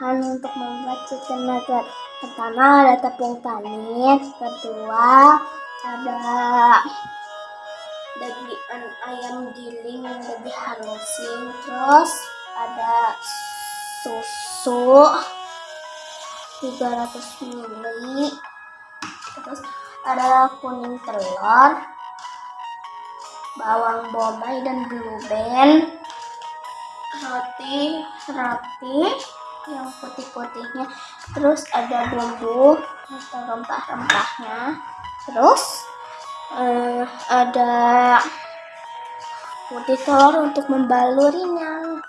bahan untuk membuat chicken nugget. Pertama ada tepung manis, kedua ada daging ayam giling yang dihalusin, terus ada susu 300 ml, terus ada kuning telur, bawang bombay dan blue roti roti yang putih-putihnya. Terus ada bumbu atau rempah-rempahnya. Terus uh, ada putih telur untuk membalurinya